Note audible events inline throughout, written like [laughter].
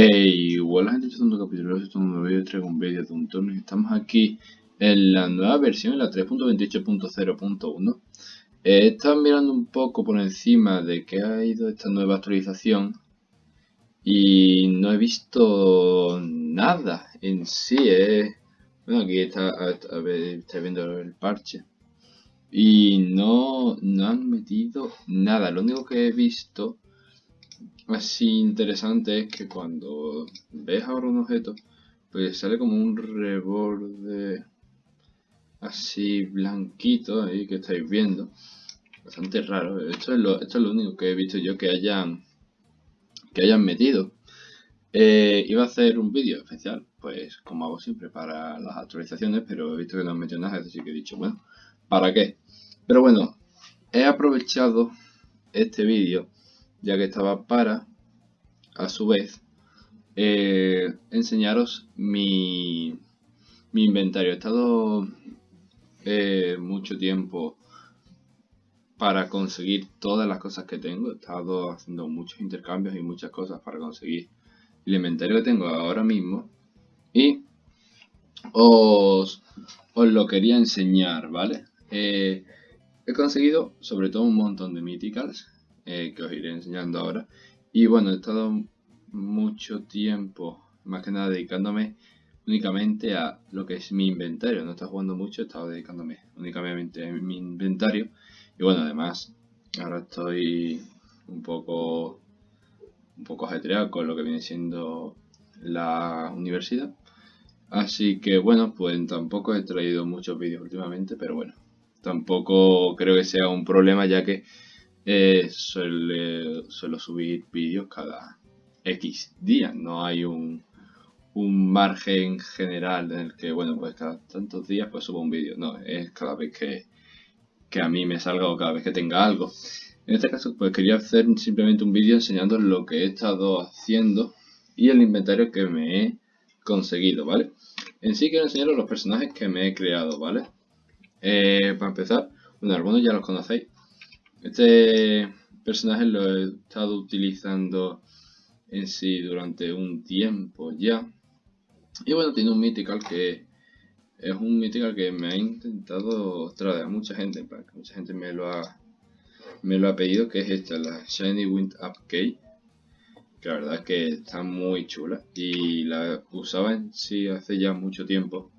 Hey, hola gente, es un capítulo, es un nuevo vídeo, traigo un vídeo de un torneo estamos aquí en la nueva versión, en la 3.28.0.1 He estado mirando un poco por encima de que ha ido esta nueva actualización y no he visto nada en sí, eh. bueno aquí está, a, ver, está viendo el parche. Y no, no han metido nada, lo único que he visto así interesante es que cuando ves ahora un objeto, pues sale como un reborde así blanquito ahí que estáis viendo. Bastante raro. Esto es lo, esto es lo único que he visto yo que hayan que hayan metido. Eh, iba a hacer un vídeo especial, pues como hago siempre para las actualizaciones, pero he visto que no han metido nada, así que he dicho, bueno, ¿para qué? Pero bueno, he aprovechado este vídeo ya que estaba para, a su vez, eh, enseñaros mi, mi inventario. He estado eh, mucho tiempo para conseguir todas las cosas que tengo. He estado haciendo muchos intercambios y muchas cosas para conseguir el inventario que tengo ahora mismo. Y os, os lo quería enseñar, ¿vale? Eh, he conseguido sobre todo un montón de mythicals eh, que os iré enseñando ahora. Y bueno, he estado mucho tiempo, más que nada dedicándome únicamente a lo que es mi inventario. No he estado jugando mucho, he estado dedicándome únicamente a mi inventario. Y bueno, además, ahora estoy un poco, un poco ajetreado con lo que viene siendo la universidad. Así que bueno, pues tampoco he traído muchos vídeos últimamente, pero bueno, tampoco creo que sea un problema ya que eh, suelo subir vídeos cada X días, no hay un, margen general en el que, bueno, pues cada tantos días pues subo un vídeo, no, es cada vez que, que a mí me salga o cada vez que tenga algo. En este caso, pues quería hacer simplemente un vídeo enseñando lo que he estado haciendo y el inventario que me he conseguido, ¿vale? En sí quiero enseñaros los personajes que me he creado, ¿vale? Eh, para empezar, bueno, algunos ya los conocéis, este personaje lo he estado utilizando en sí durante un tiempo ya. Y bueno, tiene un mythical que es un mythical que me ha intentado traer a mucha gente, mucha gente me lo ha me lo ha pedido, que es esta, la Shiny Wind Up Key. Que la verdad es que está muy chula y la usaba en sí hace ya mucho tiempo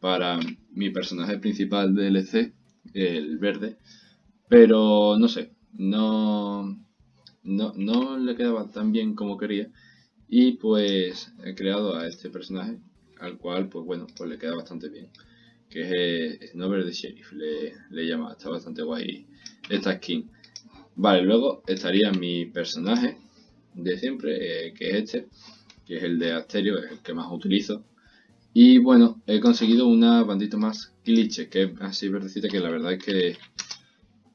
para mi personaje principal DLC, el verde pero no sé, no, no, no le quedaba tan bien como quería. Y pues he creado a este personaje, al cual pues bueno, pues le queda bastante bien. Que es Snover de Sheriff, le, le llama, está bastante guay esta skin. Vale, luego estaría mi personaje de siempre, eh, que es este, que es el de Asterio, es el que más utilizo. Y bueno, he conseguido una bandita más cliché, que es así verdecita, que la verdad es que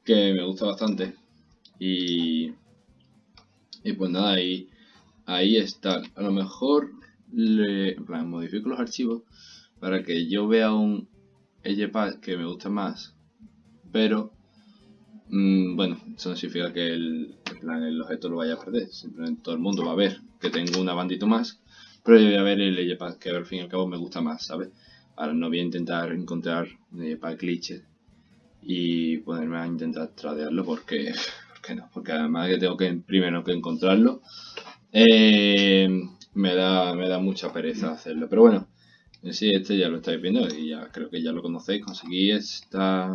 que me gusta bastante. Y, y pues nada, ahí, ahí está. A lo mejor le modifico los archivos para que yo vea un EJPAD que me gusta más. Pero, mm, bueno, eso no significa que el, el objeto lo vaya a perder. Simplemente todo el mundo va a ver que tengo una bandito más. Pero yo voy a ver el EJPAD que al fin y al cabo me gusta más, ¿sabes? Ahora no voy a intentar encontrar un EJPAD glitches y ponerme a intentar tradearlo porque, [laughs] porque no, porque además que tengo que primero que encontrarlo eh, me, da, me da mucha pereza hacerlo, pero bueno, en sí este ya lo estáis viendo y ya creo que ya lo conocéis, conseguí esta,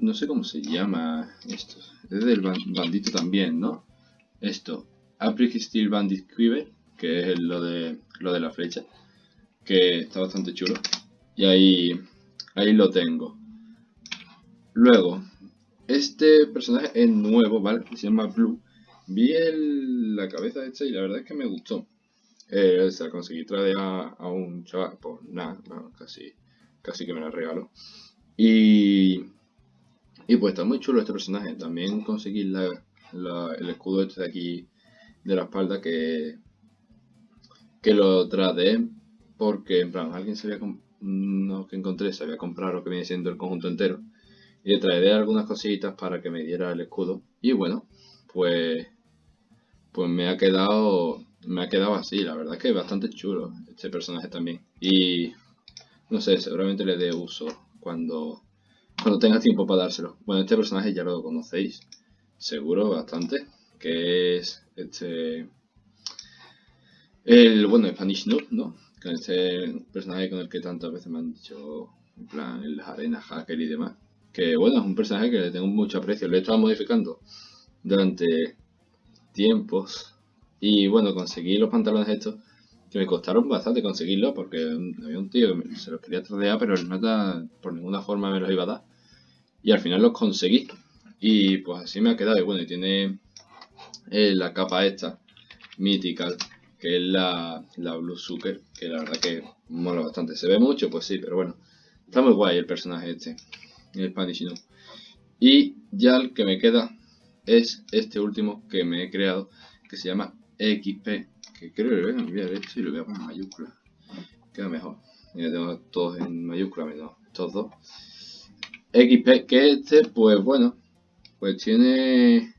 no sé cómo se llama esto, es del bandito también, ¿no? Esto, April Steel Bandit Quiver, que es lo de, lo de la flecha, que está bastante chulo, y ahí, ahí lo tengo. Luego, este personaje es nuevo, ¿vale? Se llama Blue. Vi la cabeza esta y la verdad es que me gustó. Eh, se la conseguí traer a, un chaval, pues nada, casi, casi que me la regaló. Y, y pues está muy chulo este personaje. También conseguí el escudo este de aquí de la espalda que, que lo trae porque en plan alguien se había no que encontré se había comprado lo que viene siendo el conjunto entero y le traeré algunas cositas para que me diera el escudo. Y bueno, pues, pues me ha quedado me ha quedado así, la verdad es que es bastante chulo este personaje también. Y no sé, seguramente le dé uso cuando, cuando tenga tiempo para dárselo. Bueno, este personaje ya lo conocéis, seguro bastante, que es este... El, bueno, Spanish Noob, ¿no? Con este personaje con el que tantas veces me han dicho, en plan, el arena hacker y demás. Que bueno, es un personaje que le tengo mucho aprecio, lo he estado modificando durante tiempos. Y bueno, conseguí los pantalones estos, que me costaron bastante conseguirlos, porque había un tío que se los quería tradear, pero el meta por ninguna forma me los iba a dar. Y al final los conseguí. Y pues así me ha quedado. Y bueno, y tiene eh, la capa esta, Mythical, que es la, la Blue Sucker, que la verdad que mola bastante. Se ve mucho, pues sí, pero bueno. Está muy guay el personaje este, el Spanish Y ya el que me queda es este último que me he creado, que se llama XP, que creo que lo voy a cambiar esto y lo voy a poner en mayúscula. Queda mejor. Mira, tengo todos en mayúscula, menos estos dos. XP, que este, pues bueno, pues tiene...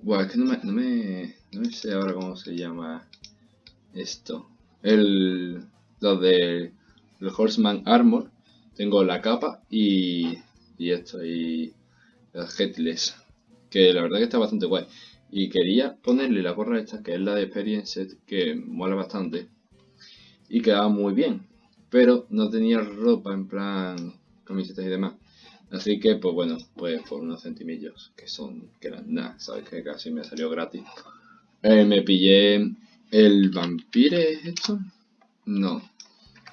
Bueno, es que no me, no me, no me sé ahora cómo se llama esto. El, lo de el Horseman Armor. Tengo la capa y, esto, y las Headless que la verdad que está bastante guay. Y quería ponerle la gorra esta, que es la de Experience, que mola bastante. Y quedaba muy bien. Pero no tenía ropa en plan camisetas y demás. Así que, pues bueno, pues por unos centimillos, que son, que eran nada, sabes que casi me salió gratis. Eh, me pillé el vampire, ¿es esto? No.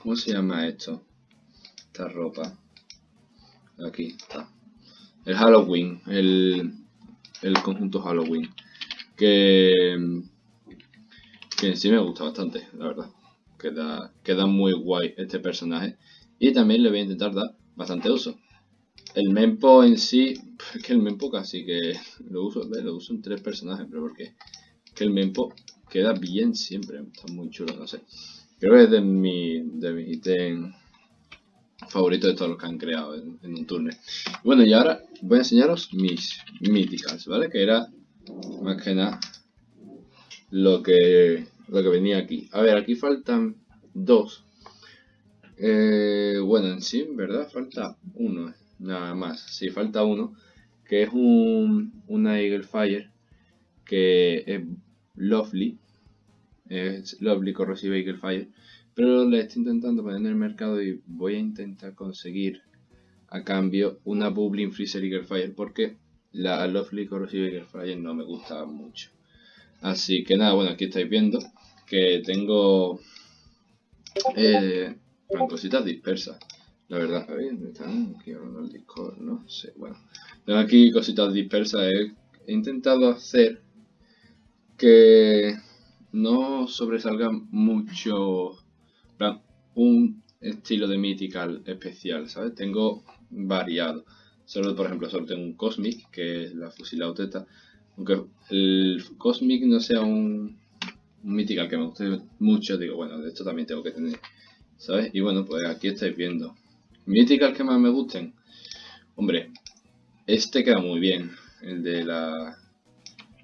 ¿Cómo se llama esto? Esta ropa. Aquí está. El Halloween, el el conjunto Halloween. Que, que en sí me gusta bastante, la verdad. Queda, queda muy guay este personaje. Y también le voy a intentar dar bastante uso. El Mempo en sí, es que el Mempo casi que lo uso, lo uso en tres personajes, pero porque que el Mempo queda bien siempre, está muy chulo, no sé. Creo que es de mi, de mis ítems favorito de todos los que han creado en, un turno. Bueno, y ahora voy a enseñaros mis míticas, ¿vale? Que era más que nada lo que, lo que venía aquí. A ver, aquí faltan dos. Eh, bueno, en sí, ¿verdad? Falta uno, nada más. Sí, falta uno, que es un, una Eagle Fire, que es Lovely. Es Lovely Corrosive Eagle Fire pero le estoy intentando poner en el mercado y voy a intentar conseguir a cambio una Bubbling Freezer Eagle Fire porque la Lovely Corrosive Eagle Fire no me gusta mucho. Así que nada, bueno, aquí estáis viendo que tengo eh, cositas dispersas. La verdad, están aquí hablando el Discord, no sé, bueno. Tengo aquí cositas dispersas, he intentado hacer que no sobresalga mucho un estilo de Mythical especial, ¿sabes? Tengo variado. Solo, por ejemplo, solo tengo un Cosmic, que es la fusilauteta. Aunque el Cosmic no sea un, un Mythical que me guste mucho, digo, bueno, de esto también tengo que tener, ¿sabes? Y bueno, pues aquí estáis viendo. Mythical que más me gusten. Hombre, este queda muy bien. El de la...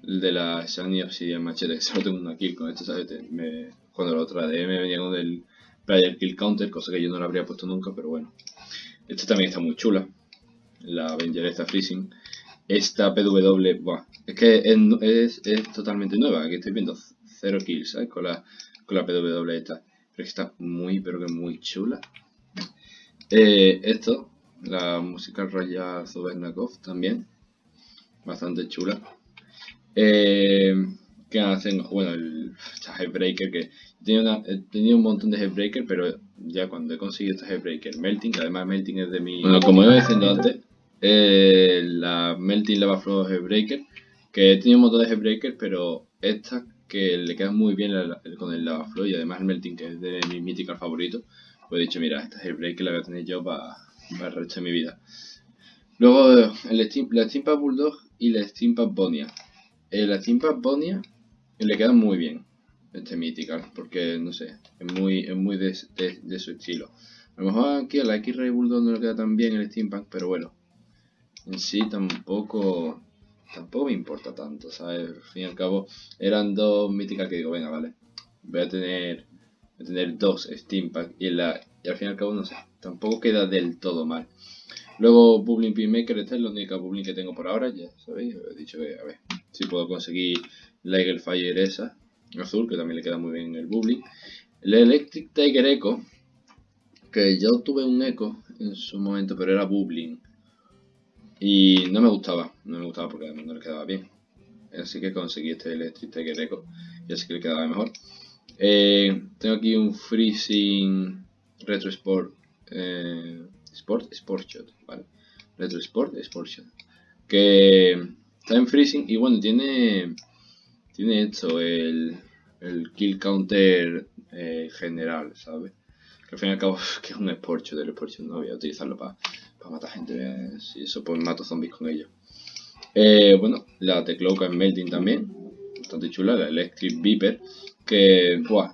El de la Shiny Obsidian Machete, solo tengo una kill con esto, ¿sabes? Me, cuando lo trae me venía con el Kill Counter, cosa que yo no lo habría puesto nunca, pero bueno. Esta también está muy chula. La Avenger esta Freezing. Esta PW, buah, es que es, totalmente nueva. Aquí estoy viendo 0 kills, ¿sabes? Con la, con la PW esta. Pero está muy, pero que muy chula. Eh, esto, la Musical Royal Zubernakov también. Bastante chula. Eh, ¿Qué hacen? Bueno, el Headbreaker que he tenido un montón de Headbreaker, pero ya cuando he conseguido este Headbreaker Melting, que además Melting es de mi... Bueno, como iba diciendo antes, eh, la Melting Lava Flow Headbreaker, que he tenido un montón de Headbreaker, pero esta que le queda muy bien con el Lava Flow y además el Melting, que es de mi Mythical favorito, pues he dicho, mira, esta Headbreaker la voy a tener yo para, para el resto de mi vida. Luego el Steam, la Steampunk Bulldog y la Steampunk Bonia. Eh, la Steampunk Bonia le queda muy bien este Mythical, porque no sé, es muy, es muy de, de, su estilo. A lo mejor aquí a la X-Ray Bulldog no le queda tan bien el Steampunk, pero bueno, en sí tampoco tampoco me importa tanto, ¿sabes? Al fin y al cabo, eran dos míticas que digo, venga, vale, voy a tener, voy a tener dos Steampack y, la, y al fin y al cabo, no sé, tampoco queda del todo mal. Luego Bubbling Maker, esta es la única Bubbling que tengo por ahora, ya sabéis, he dicho que a ver si puedo conseguir Eagle Fire esa, azul, que también le queda muy bien el Bubbling. El Electric Tiger Echo, que yo tuve un Echo en su momento, pero era Bubbling. Y no me gustaba, no me gustaba porque no le quedaba bien. Así que conseguí este Electric Tiger Echo y así que le quedaba mejor. Eh, tengo aquí un Freezing Retro Sport eh, Sport, Sport Shot, ¿vale? Retro Sport, Sport Shot. Que está en freezing y bueno, tiene, tiene esto, el, kill counter eh, general, ¿sabes? Que al fin y al cabo [laughs] que es un Sport Shot, el Sport Shot no voy a utilizarlo para matar gente, eh, si eso pues mato zombies con ellos. Eh, bueno, la Tecloca en Melting también, bastante chula, la Electric Viper, que, buah,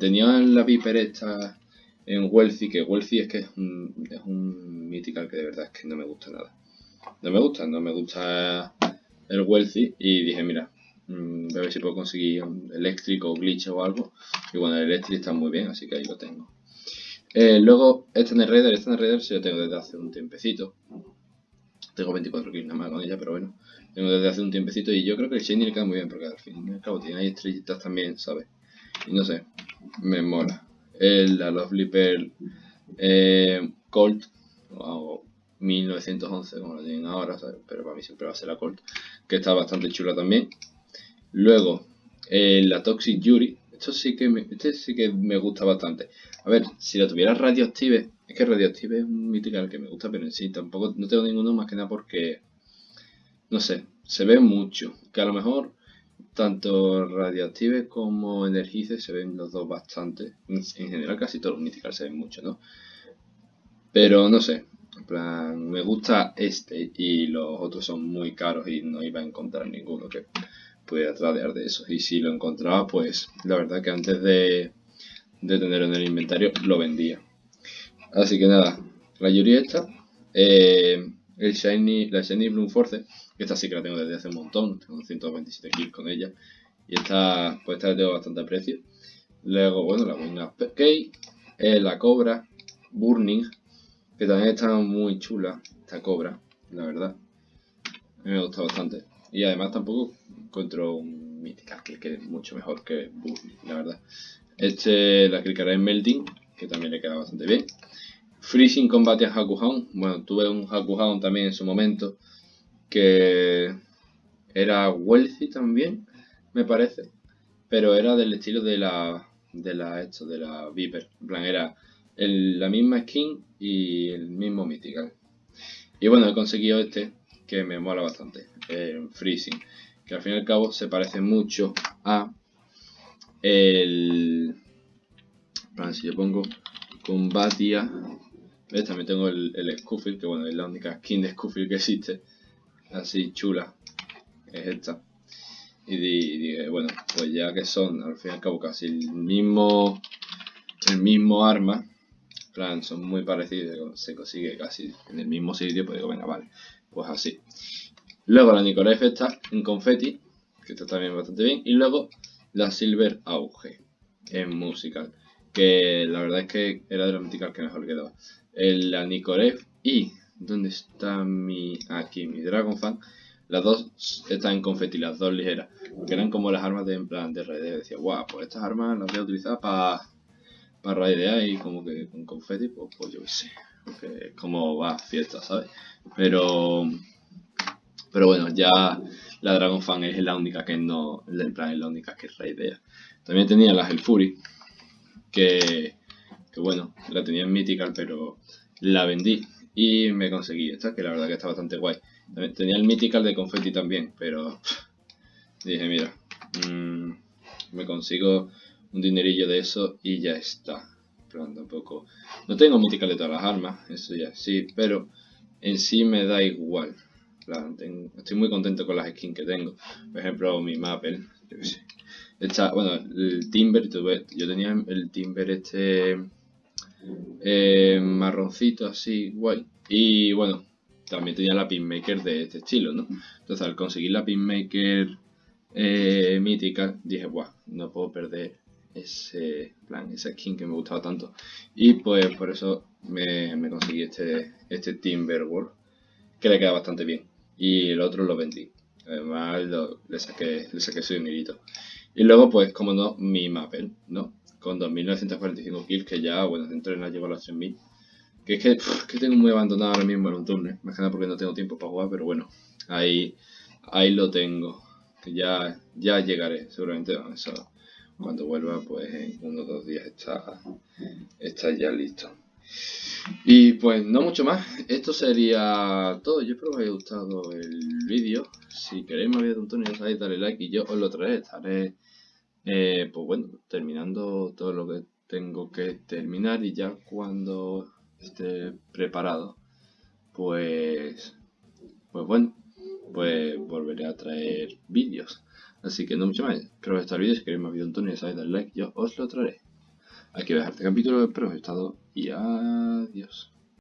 tenía la Viper esta en Wealthy, que Wealthy es que es un, es un mythical que de verdad es que no me gusta nada. No me gusta, no me gusta el Wealthy y dije, mira, mmm, a ver si puedo conseguir un eléctrico o glitch o algo. Y bueno, el eléctrico está muy bien, así que ahí lo tengo. Eh, luego, este Raider, este Raider se lo tengo desde hace un tiempecito. Tengo 24 kills nada más con ella, pero bueno, tengo desde hace un tiempecito y yo creo que el Shiny le queda muy bien porque al fin y al cabo tiene ahí estrellitas también, ¿sabes? Y no sé, me mola el, la Lovely Pearl eh, Colt, o 1911 como lo tienen ahora, pero para mí siempre va a ser la Colt, que está bastante chula también. Luego, eh, la Toxic Yuri, esto sí que me, este sí que me gusta bastante. A ver, si la tuviera Radioactive, es que Radioactive es un mítico que me gusta, pero en sí tampoco no tengo ninguno más que nada porque, no sé, se ve mucho, que a lo mejor tanto Radioactive como Energize se ven los dos bastante. En general casi todos los Mythical se ven mucho, ¿no? Pero no sé, en plan, me gusta este y los otros son muy caros y no iba a encontrar ninguno que pudiera tradear de esos. Y si lo encontraba, pues la verdad que antes de, de tenerlo en el inventario lo vendía. Así que nada, la Yuri esta, eh, el Shiny, la Shiny Bloom Force esta sí que la tengo desde hace un montón, tengo 127 kills con ella. Y esta, pues esta la tengo bastante aprecio. Luego, bueno, la Wing Up Key, eh, la Cobra, Burning, que también está muy chula, esta Cobra, la verdad. A mí me gusta bastante. Y además tampoco encuentro un Mythical que quede mucho mejor que Burning, la verdad. Este la clicaré en Melting, que también le queda bastante bien. Freezing combate a Hakuhound. Bueno, tuve un Hakuhound también en su momento que era wealthy también, me parece, pero era del estilo de la de la esto de la Viper, en plan era la misma skin y el mismo mythical. Y bueno, he conseguido este que me mola bastante, el Freezing, que al fin y al cabo se parece mucho a el plan, si yo pongo Combatia, ¿ves? también tengo el, el que bueno, es la única skin de Scuffle que existe así chula es esta y dije bueno pues ya que son al fin y al cabo casi el mismo el mismo arma plan son muy parecidos se consigue casi en el mismo sitio pues digo venga vale pues así luego la Nicolef está en confetti que está también bastante bien y luego la Silver Auge en musical que la verdad es que era de la que mejor quedaba el, la Nicolef y ¿Dónde está mi...? Aquí, mi Dragon Fan. Las dos están en confeti, las dos ligeras. Porque eran como las armas de en plan de raideo. Decía, guau, pues estas armas las voy a utilizar para para raidear y como que con confeti, pues, pues yo qué sé. Porque es como va fiesta, ¿sabes? Pero... Pero bueno, ya la Dragon Fan es la única que no... En plan, es la única que raidea. También tenía las El Fury. Que... Que bueno, la tenía en Mythical, pero la vendí y me conseguí esta, que la verdad que está bastante guay. Tenía el Mythical de confetti también, pero dije, mira, mmm, me consigo un dinerillo de eso y ya está. Pero tampoco... No tengo Mythical de todas las armas, eso ya sí, pero en sí me da igual. Estoy muy contento con las skins que tengo. Por ejemplo, mi Maple, bueno, el Timber, yo tenía el Timber este eh, marroncito así, guay. Y bueno, también tenía la pinmaker de este estilo, ¿no? Entonces al conseguir la pinmaker eh, mítica, dije, guau, no puedo perder ese plan, esa skin que me gustaba tanto. Y pues por eso me, conseguí este, este Timberwolf, que le queda bastante bien. Y el otro lo vendí. Además le saqué, le saqué su dinerito. Y luego pues como no, mi Maple, ¿no? Con 2945 kills, que ya, bueno, dentro de la llevo a los 3000. Que es que, que, tengo muy abandonado ahora mismo en un turno. Más que nada porque no tengo tiempo para jugar, pero bueno, ahí, ahí lo tengo. Que ya, ya llegaré, seguramente. Eso, cuando vuelva, pues en uno o dos días está, está ya listo. Y pues no mucho más, esto sería todo. Yo espero que os haya gustado el vídeo. Si queréis más vídeos de Antonio, ya sabéis, dale like y yo os lo traeré. Estaré, eh, pues bueno, terminando todo lo que tengo que terminar y ya cuando esté preparado, pues, pues bueno, pues volveré a traer vídeos. Así que no mucho más. Espero que os el vídeo. Si queréis más vídeos de Antonio, ya sabéis, dale like, yo os lo traeré. Aquí voy a dejar este capítulo. Espero que os haya gustado y adiós.